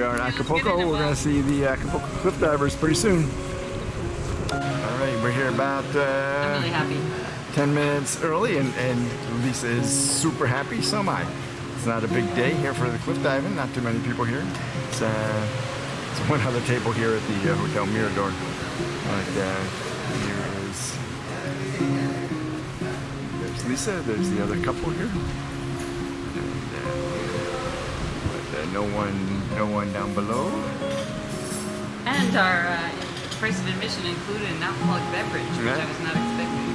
we are in Acapulco. We're going to see the Acapulco cliff divers pretty soon. All right, we're here about uh, really happy. 10 minutes early, and, and Lisa is super happy. So am I. It's not a big day here for the cliff diving. Not too many people here. It's, uh, it's one other table here at the uh, Hotel Mirador. But uh, here is there's Lisa. There's the other couple here. No one, no one down below. And our uh, price of admission included an alcoholic beverage, which Yeah. I was not expecting.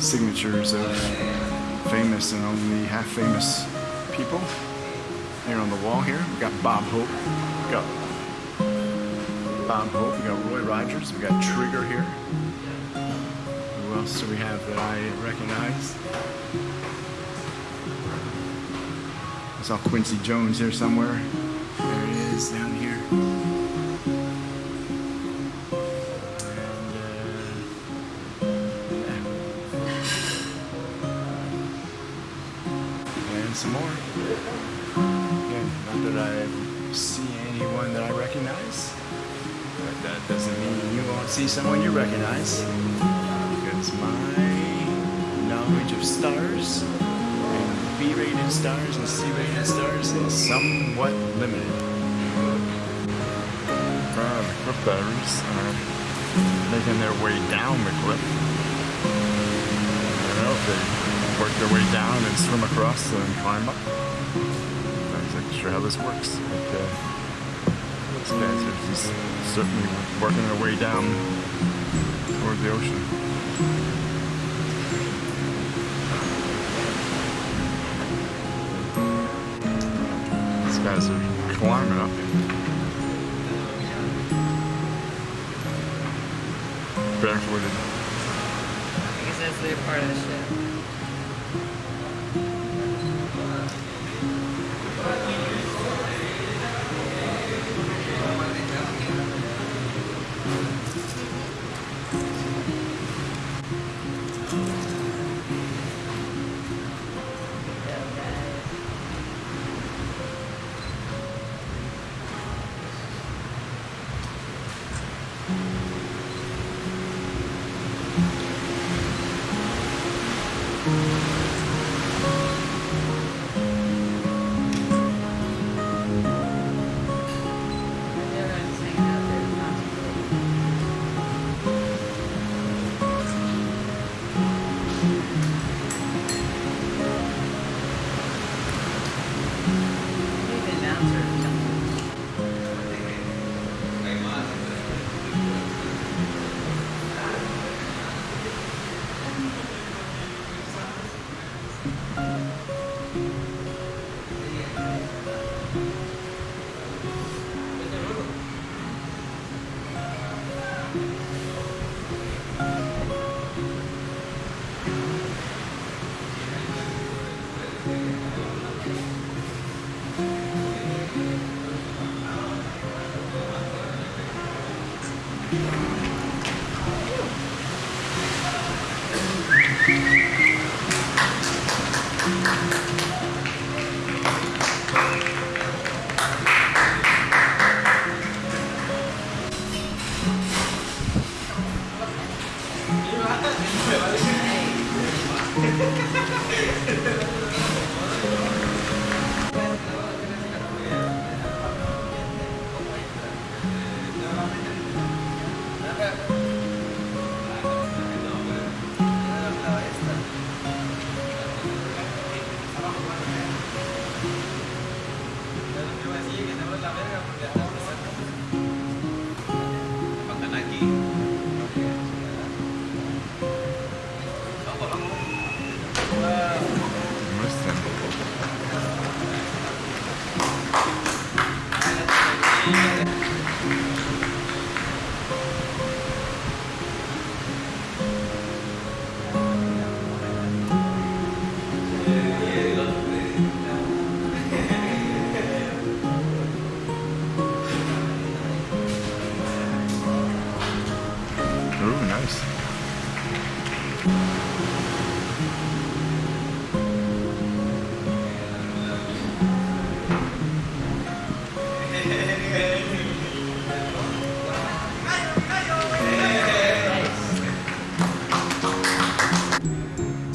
signatures of famous and only half famous people here on the wall here. We got Bob Hope. We got Bob Hope. We got Roy Rogers. We got Trigger here. Who else do we have that I recognize? Saw Quincy Jones here somewhere. There he is down here. And, uh, yeah. And some more. Again, not that I see anyone that I recognize. But that doesn't mean you won't see someone you recognize. Because my knowledge of stars B-rated stars and C-rated stars is somewhat limited. Uh, the cliff divers are making their way down the cliff. I know they work their way down and swim across and climb up. I'm Not exactly sure how this works, but uh, these guys are just certainly working their way down toward the ocean. Guys are climbing up. Barefooted. I guess that's part of the ship.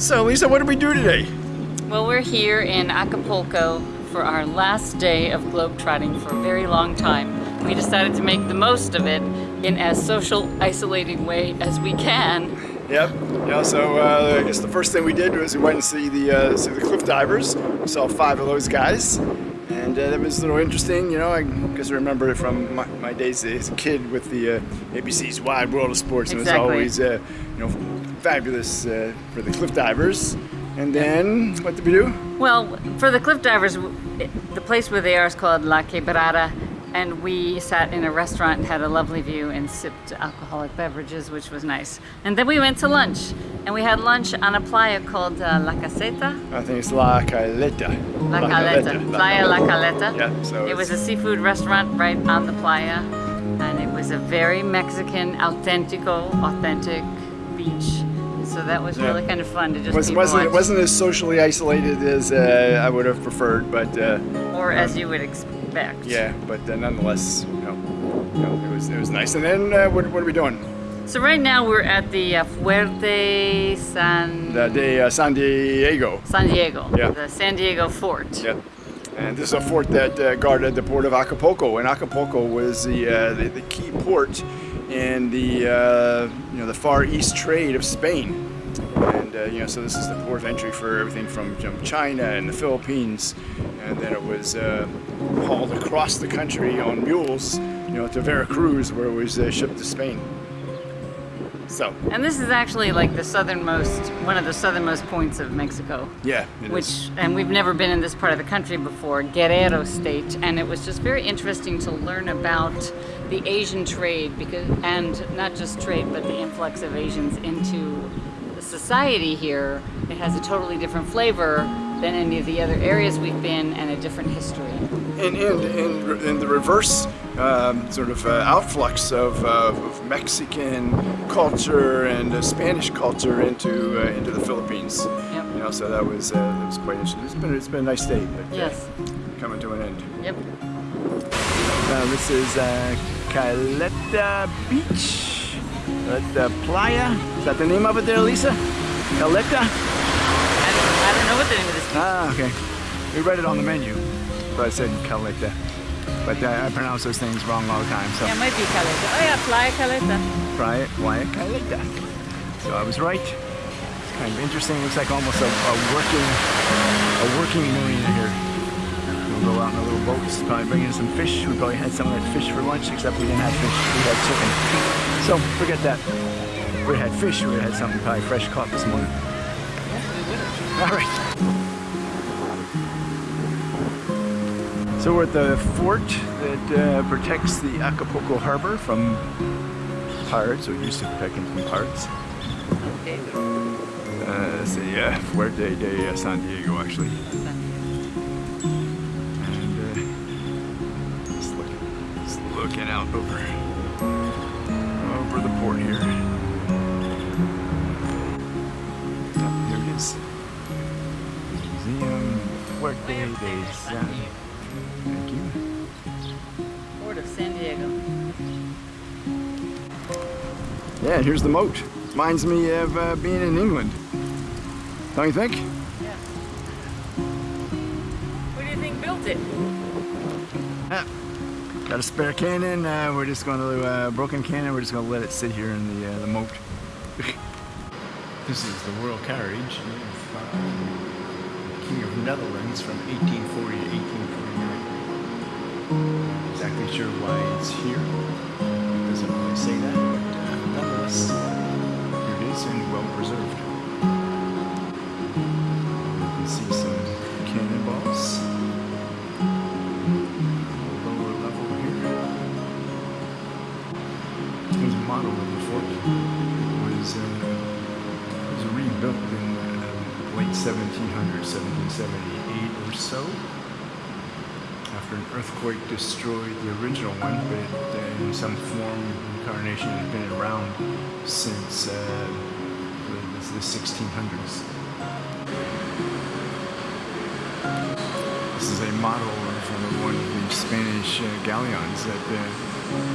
So, Lisa, what did we do today? Well, we're here in Acapulco for our last day of globetrotting for a very long time. We decided to make the most of it in as social, isolating way as we can. Yep. Yeah. So uh, I guess the first thing we did was we went and see the uh, see the cliff divers. We saw five of those guys, and uh, that was a little interesting. You know, I guess I remember it from my, my days as a kid with the uh, ABC's Wide World of Sports. Exactly. It was always uh, you know fabulous uh, for the cliff divers. And then what did we do? Well, for the cliff divers, the place where they are is called La Quebrada, and we sat in a restaurant and had a lovely view and sipped alcoholic beverages, which was nice. And then we went to lunch, and we had lunch on a playa called uh, La Caseta. I think it's La Caleta. La Caleta. Playa La Caleta. Yeah, so it was a seafood restaurant right on the playa, and it was a very Mexican, authentico, authentic beach. So that was Yeah. really kind of fun to just Was, it wasn't as socially isolated as uh, I would have preferred, but uh, or as you would expect. Yeah, but uh, nonetheless, you know, you know, it was it was nice. And then uh, what, what are we doing? So right now we're at the uh, Fuerte San The day uh, San Diego. San Diego, Yeah. the San Diego Fort. Yeah. And this is a fort that uh, guarded the port of Acapulco, and Acapulco was the uh, the, the key port in the uh, you know the far east trade of Spain. And uh, you know, so this is the port of entry for everything from you know, China and the Philippines, and then it was uh, hauled across the country on mules, you know, to Veracruz, where it was uh, shipped to Spain. So, And this is actually like the southernmost, one of the southernmost points of Mexico. yeah, it is. which and we've never been in this part of the country before guerrero state and it was just very interesting to learn about the asian trade because and not just trade but the influx of asians into society here it has a totally different flavor than any of the other areas we've been and a different history and, and, and in the reverse um, sort of uh, outflux of, uh, of Mexican culture and uh, Spanish culture into uh, into the Philippines. Yep. You know, so that was uh, that was quite interesting. It's been it's been a nice day, but uh, yes coming to an end. yep Uh, this is uh, Caleta Beach, Caleta Playa. Is that the name of it there, Lisa? Caleta. I don't, I don't know what the name of this Ah, okay. We read it on the menu, but it said Caleta. But uh, I pronounce those things wrong all the time, so. yeah it might be caleta oh yeah playa caleta Try it, why it kind of like that. So I was right. It's kind of interesting. Looks like almost a, a working, a working marina here. Go out in a little boat. Probably bring in some fish. We probably had some of that fish for lunch, except we didn't have fish. We had chicken. So forget that. If we had fish. We had something probably fresh caught this morning. All right. So we're at the fort that uh, protects the Acapulco harbor from pirates, or used to protect them from pirates. Uh, let's see, yeah, Fuerte de uh, San Diego, actually. Over, over the port here. Oh, here it is. Museum Fuerte de San Thank you. port of san diego Yeah, here's the moat. Reminds me of uh, being in England. Don't you think? yeah who do you think built it Ah, got a spare cannon. Uh, we're just going to uh, broken cannon. We're just going to let it sit here in the uh, the moat. this is the royal carriage of uh, King of Netherlands from 1840 to 1849. Not exactly sure why it's here. It doesn't really say that, but uh, nonetheless, it is and well preserved. 1700, 1778 or so, after an earthquake destroyed the original one, but in some form, incarnation has been around since uh, the 1600s. This is a model of one of the Spanish uh, galleons that uh,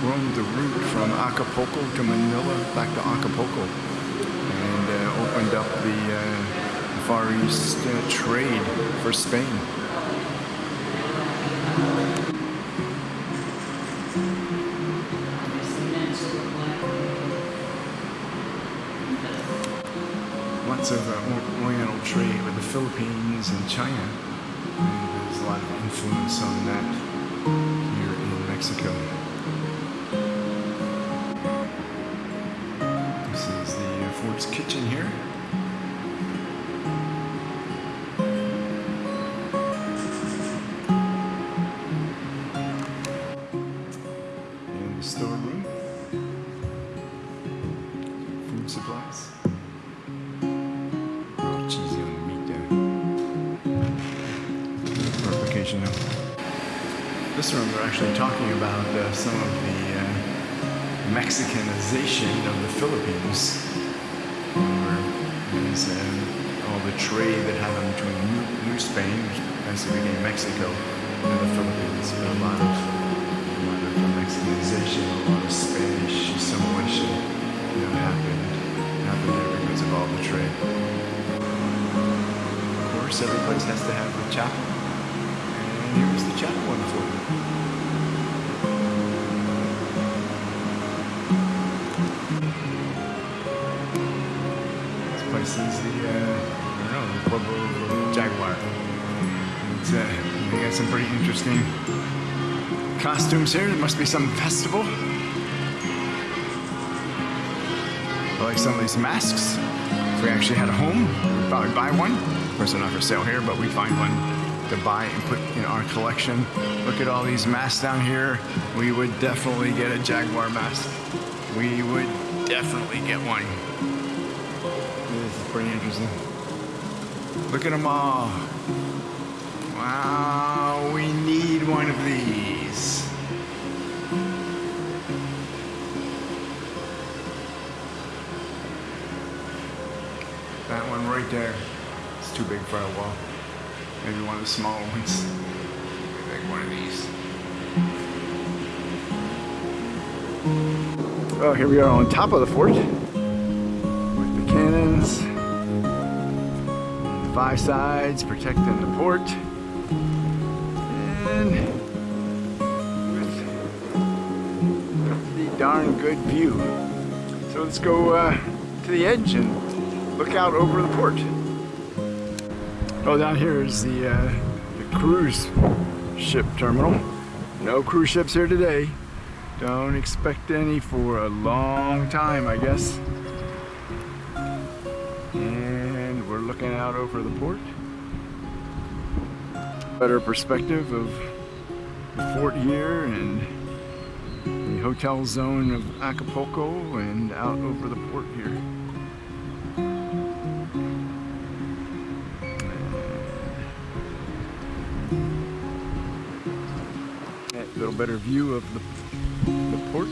roamed the route from Acapulco to Manila, back to Acapulco, and uh, opened up the uh, Far East uh, trade for Spain. Lots of uh, Oriental trade with the Philippines and China. And there's a lot of influence on that here in Mexico. Actually talking about uh, some of the uh, Mexicanization of the Philippines. Where uh, all the trade that happened between New, New Spain, basically became Mexico, and the Philippines. But a lot of, a lot of Mexicanization, a lot of Spanish assimilation, you know, happened, happened there because of all the trade. Of course, every place has to have a chapel. And here's the chapel one for you. I don't know, Pueblo Jaguar. It's, uh, they got some pretty interesting costumes here. There must be some festival. I like some of these masks. If we actually had a home, we'd probably buy one. Of course, they're not for sale here, but we'd find one to buy and put in our collection. Look at all these masks down here. We would definitely get a Jaguar mask. We would definitely get one. Pretty interesting. Look at them all. Wow, we need one of these. That one right there. It's too big for a wall. Maybe one of the small ones. Maybe one of these. Oh, here we are on top of the fort Five sides protecting the port. And with the darn good view. So let's go uh, to the edge and look out over the port. Oh, down here is the, uh, the cruise ship terminal. No cruise ships here today. Don't expect any for a long time, I guess. Over the port. Better perspective of the fort here and the hotel zone of Acapulco and out over the port here. Uh, a little better view of the, the port.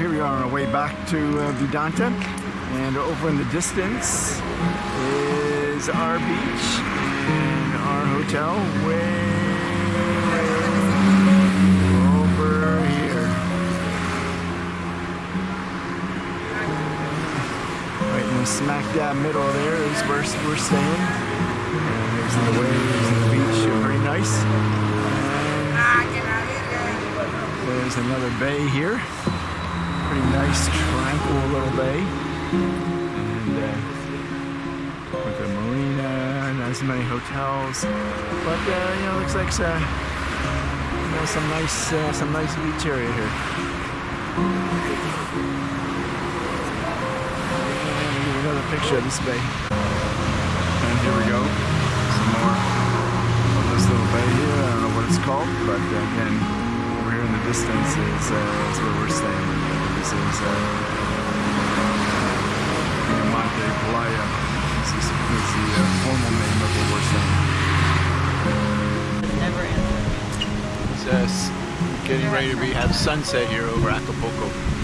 Here we are on our way back to uh, Vidanta. And over in the distance is our beach and our hotel way, over here. Right in the smack dab middle there is where we're staying. And there's the waves and the beach, are pretty nice. And there's another bay here. Pretty nice, tranquil little bay. And uh, with a marina, not as many hotels. But uh, you know, looks like uh, you know, some nice, uh, some nice beach area here. And another picture of this bay. And here we go. Some more of this little bay here. I don't know what it's called, but uh, again, over here in the distance is, uh, is where we're staying. This is uh, Monte Playa. Is, is the uh, formal name of where we're. Never ended. It's uh, getting ready to be have sunset here over Acapulco.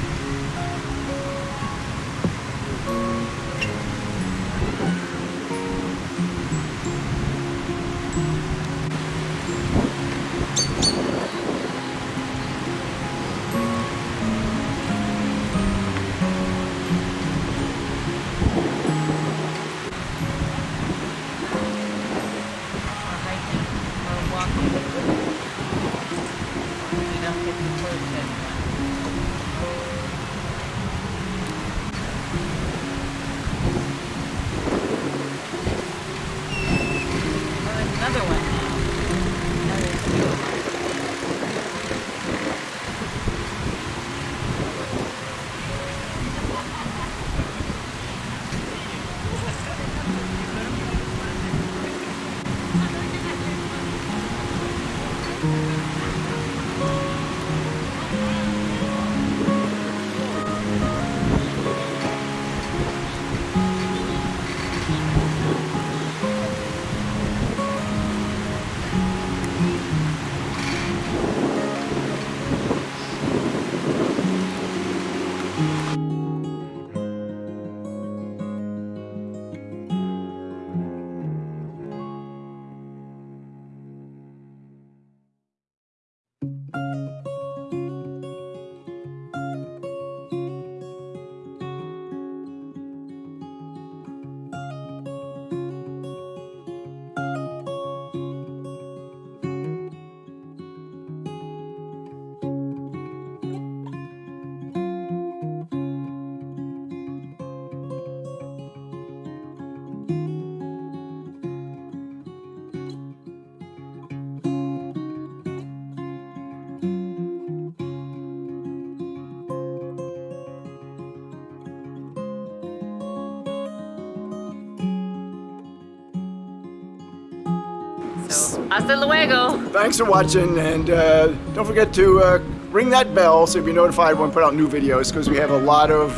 Hasta luego. Thanks for watching, and uh, don't forget to uh, ring that bell so you'll be notified when we put out new videos because we have a lot of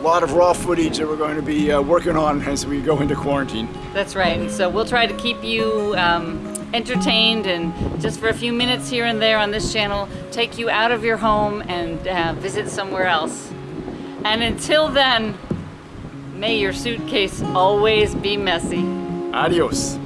lot of raw footage that we're going to be uh, working on as we go into quarantine. That's right. And so we'll try to keep you um, entertained and just for a few minutes here and there on this channel, take you out of your home and uh, visit somewhere else. And until then, may your suitcase always be messy. Adios.